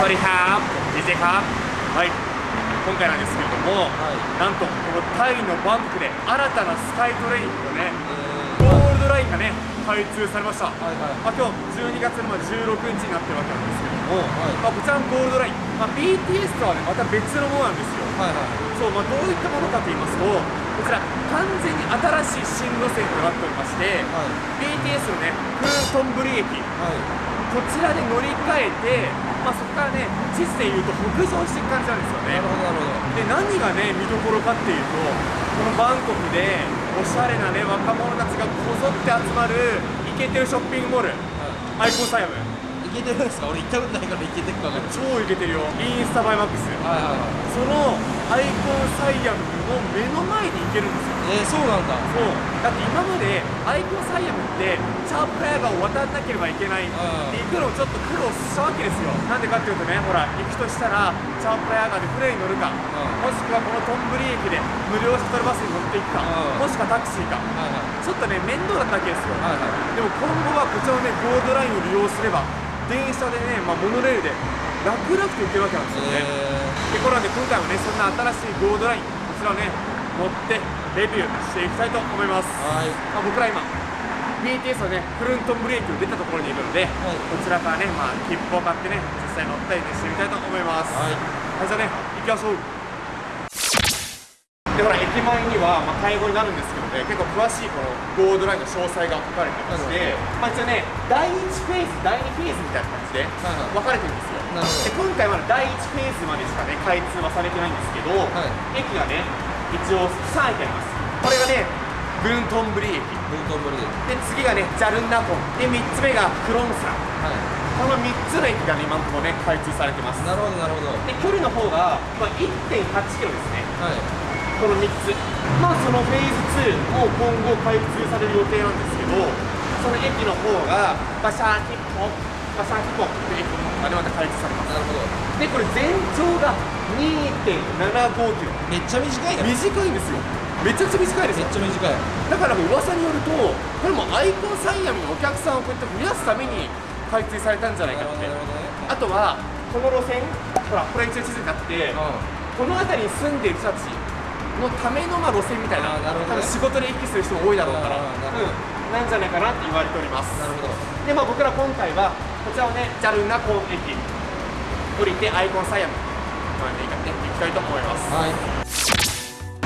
สวัสดีครับดีเจครับはい今回なんですけれども、なんとこのタイのバンコクで新たなスカイトレインのねゴールドラインがね開通されました、はいはいまあ、今日12月の16日になってるわけなんですけれども、はいまあ、こちらのゴールドライン、まあ、BTS とはねまた別のものなんですよ はいはい。そう、まあ、どういったものかと言いますとこちら完全に新しい新路線となっておりまして、はい。BTS のねクーントンブリ駅はい。こちらで乗り換えて、まあ、そこからね地図でいうと北上していく感じなんですよね。なるほどなるほど。で何がね見どころかっていうとこのバンコクでおしゃれなね若者たちがこぞって集まるイケてるショッピングモール。アイコンサイアム。いけてるんですか？俺行ったことないからいけてるか超イケてるよ。インスタ映えマックス。はいはいはい。そのアイコンサイアムの目の前に行けるんですよ。えー、そうなんだ。そう。だって今までアイコンサイアムってチャープラヤガを渡らなければいけない。って行くのをちょっと苦労したわけですよ。なんでかっていうとねほら行くとしたらチャープラヤガで船に乗るか。ん。もしくはこのトンブリ駅で無料シャトルバスに乗っていくか。うん。もしくはタクシーか。はいはい。ちょっとね面倒だったわけですよ。はいはい。でも今後はこちらのねゴールドラインを利用すれば電車でね、まあ、モノレールで楽々と行けるわけなんですよね、えでこれなんで今回もねそんな新しいゴールドラインこちらをね乗ってレビューしていきたいと思います、ー、はい。まあ、僕ら今 BTS のねフルントンブレーキを出たところにいるので、はい。こちらからね、まあ、切符を買ってね実際乗ったりねしてみたいと思います。はい。はいじゃあね行きましょう。でほら駅前には、まあ、介護になるんですけどね結構詳しいこのゴールドラインの詳細が書かれてまして、まあ、一応ね第1フェーズ第2フェーズみたいな感じではいはい。分かれてるんですよなるほど。で今回まだ第1フェーズまでしかね開通はされてないんですけど、はい。駅がね一応3駅あります。これがねブントンブリ駅ブントンブリでで次がねジャルンナコン。で3つ目がクロンサ。ンはい。この3つの駅がね今のところね開通されてます。なるほどなるほど。で距離の方が、まあ、1 8キロですね。はい。この3つ。まあそのフェーズ2も今後開通される予定なんですけどその駅の方がバシャーキッポバシャーキッポっていう駅また開通されます。なるほど。でこれ全長が2.75キロ。めっちゃ短いなめっ短いんですよ。めちゃくちゃ短いですよ。ちゃ短い。だから噂によるとこれもアイコンサイアムのお客さんをこうやって増やすために開通されたんじゃないかって。ね。あとはこの路線ほらこれ一応地図になっててこの辺りに住んでいる人たちのためのまあ路線みたいななね。多分仕事で行き来する人も多いだろうから、うん、なんじゃないかなって言われております。なるほど。でまあ僕ら今回はこちらをねジャルナコン駅降りてアイコンサイアムまで行きたいと思います。はい。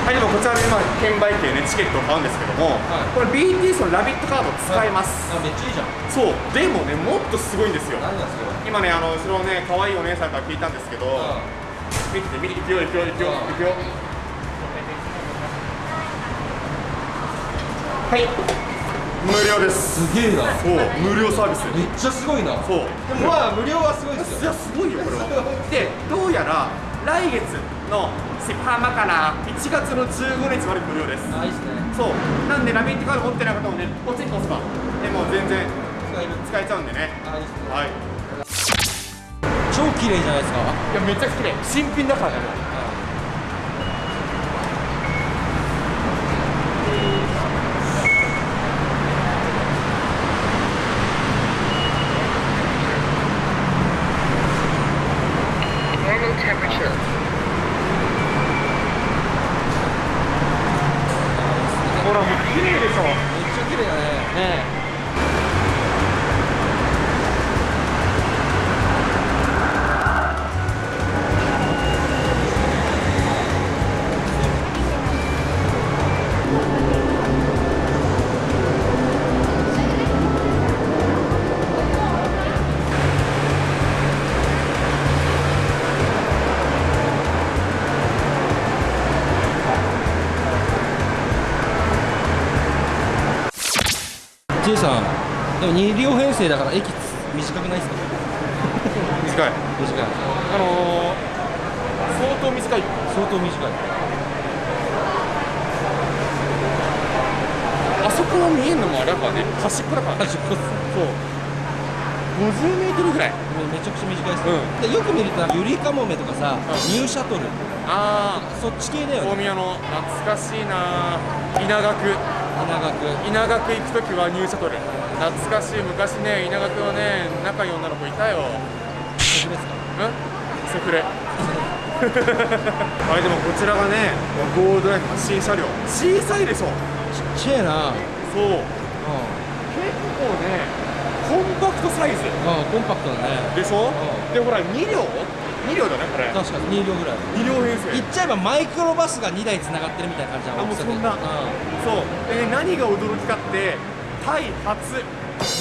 はい、でもこちらで今券売機でねチケットを買うんですけども、はい。これ BTS のラビットカード使えます、あめっちゃいいじゃん。そうでもねもっとすごいんですよ。何なんですか今ねあの後ろのね可愛いお姉さんから聞いたんですけど、見てて見て行くよ行くよ行くよ行くよ。はい無料です。すげえな。そう。無料サービスめっちゃすごいな。そう。でもまあ無料はすごいですよ。いやすごいよこれは。でどうやら来月のセパーマかな。1月の15日まで無料です。あいいっすね。そう。なんでラビットカード持ってない方もねポチッと押せば。でもう全然使える。使えちゃうんでね。あいいっすね。はい。い超綺麗じゃないですか。やめっちゃ綺麗。新品だからねも2両編成だから駅短くないですか？短い。短い。あのー、相当短い。相当短い。あそこが見えるのもあれだからね端っこだから。ね端っこっす。そう。50メートルぐらい。めめちゃくちゃ短いっす、うん。でよく見るとゆりかもめとかさ、ニューシャトル。あそっち系だあ大よね。宮の懐かしいな稲学稲学稲学行く時は入社取る懐かしい昔ね稲学のね仲いい女の子いたよ。僕ですか？セフレあれでもこちらがねゴールドラインの新車両。小さいでしょ？ちっちゃいな。そう。う結構ねコンパクトサイズ。コンパクトだね。でしょ？うん。でほら2両？2両だねこれ。確かに2両ぐらい2両編成。言っちゃえばマイクロバスが2台つながってるみたいな感じなあもうそんな。うそう。でね何が驚きかってタイ初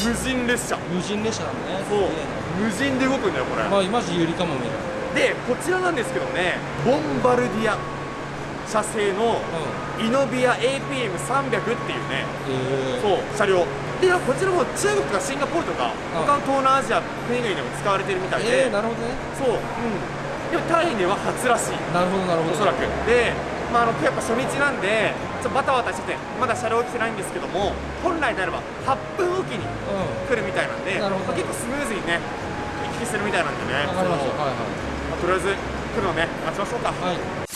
無人列車。ん、無人列車なんだね。そう。無人で動くんだよこれ、なまあマジ有利かも見るでこちらなんですけどねボンバルディア社製のうイノビア APM300 っていうね。んえ。ー、そう車両。でこちらも中国とかシンガポールとかうん。他の東南アジア国々でも使われてるみたいで、えー、なるほどね。そう、うん、でもタイでは初らしい。なるほどなるほど。おそらく。で、まあ、あのやっぱ初日なんでちょっとバタバタしててまだ車両来てないんですけども本来であれば8分おきにう来るみたいなんでなるほど。まあ結構スムーズにね行き来するみたいなんでね。とりあえず来るのね待ちましょうか。はい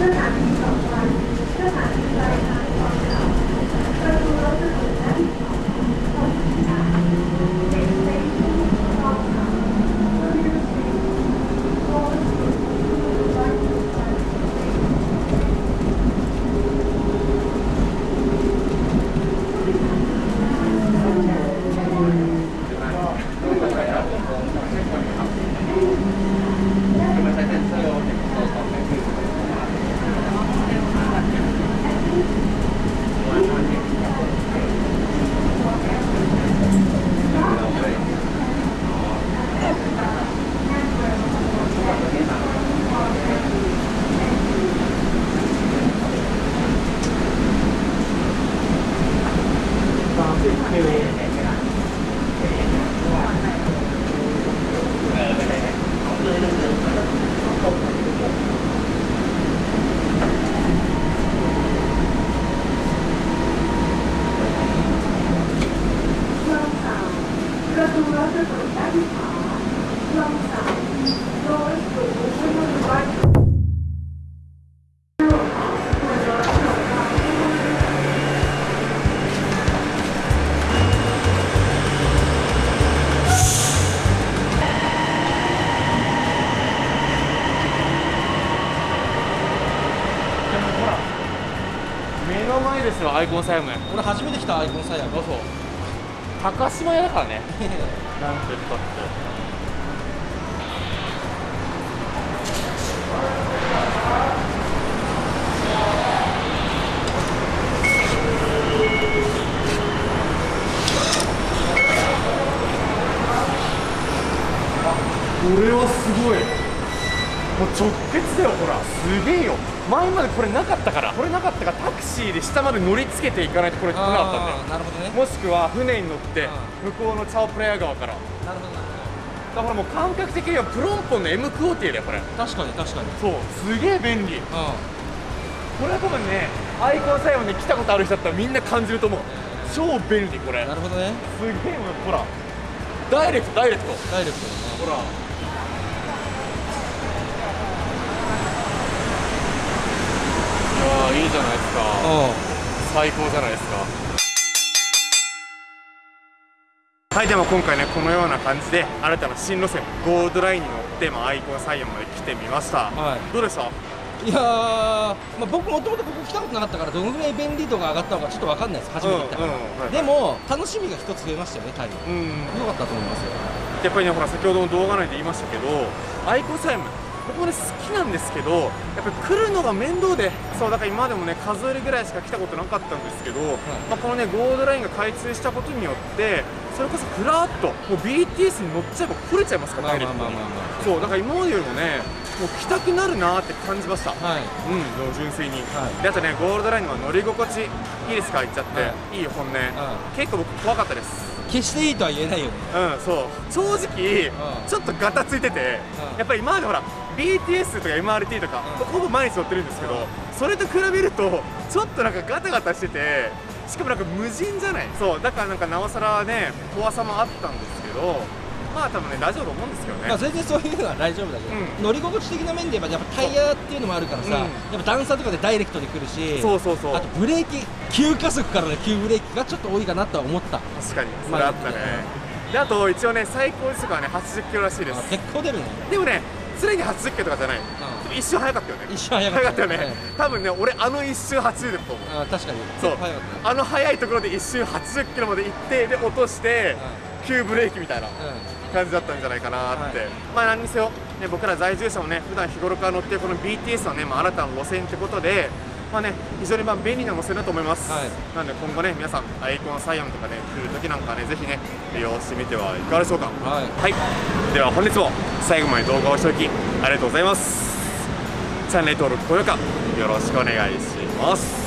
Tất. アイコンサイム俺初めて来たアイコンサイヤどう。ぞ高島屋だからね。なんて言ったって。これはすごい。もう直結だよほら。すげえよ前までこれなかったからこれなかったからタクシーで下まで乗りつけていかないとこれ来なかったんだよ。なるほどね。もしくは船に乗って向こうのチャオプレア川から。なるほどなるだからもう感覚的にはプロンポンの M クオーティだよこれ。確かに確かに。そう。すげえ便利。うこれは多分ねアイコンサイムに来たことある人だったらみんな感じると思う。超便利これ。んなるほどね。すげえもうほら。ダイレクトダイレクト。ダイレクトだね。ほらいいいじゃないですか。う最高じゃないですか。はいでも今回ねこのような感じで新たな新路線ゴールドラインに乗って、まあ、アイコンサイアムまで来てみました、はい。どうでした？んいやー、まあ、僕もともとここ来たことなかったからどのぐらい便利度が上がったのかちょっと分かんないです。初めて来たから、うんうんはいでも楽しみが一つ増えましたよねタイムうん良かったと思いますよやっぱりねほら先ほどの動画内で言い。ましたけどアイコンサイム僕もね好きなんですけどやっぱり来るのが面倒でそうだから今までもね数えるぐらいしか来たことなかったんですけど、まあ、このねゴールドラインが開通したことによってそれこそふらっともう BTS に乗っちゃえば来れちゃいますからまあダイレクトにまあまあまあ。まあそうだから今までよりもねもう来たくなるなーって感じました。はい。うん純粋に、はい。であとねゴールドラインの乗り心地いいですか言っちゃって、、はい。い本音、ん結構僕怖かったです。決していいとは言えないよね。うんそう。正直、ん。ちょっとガタついてて、うん。やっぱり今までほら BTS とか MRT とか、うん。ほぼ毎日乗ってるんですけど、うんそれと比べるとちょっとなんかガタガタしててしかもなんか無人じゃない？そうだからなんかなおさらね怖さもあったんですけどまあ多分ね大丈夫と思うんですけどね、まあ全然そういうのは大丈夫だけど、うん。乗り心地的な面で言えばやっぱタイヤっていうのもあるからさ、う。ん。やっぱ段差とかでダイレクトで来るしそうそうそう。あとブレーキ急加速からの急ブレーキがちょっと多いかなとは思った。確かに。それあったね、で。あと一応ね最高時速はね80キロらしいです。あ結構出るね、でもね常に80キロとかじゃない。一瞬早かったよね。一瞬早かったよね、多分ね俺あの一瞬80だと思う。あ確かにそうあの速いところで一瞬80キロまで行ってで落として急ブレーキみたいなう感じだったんじゃないかなって、はい。まあ何にせよ、ね、僕ら在住者もね普段日頃から乗ってるこの BTS のね、まあ、新たな路線ってことでまあね非常にまあ便利な路線だと思います、はい。なので今後ね皆さんアイコンサイアムとかね来る時なんかねぜひね利用してみてはいかがでしょうか。んはい。はい、では本日も最後まで動画をしておきありがとうございます。チャンネル登録高評価よろしくお願いします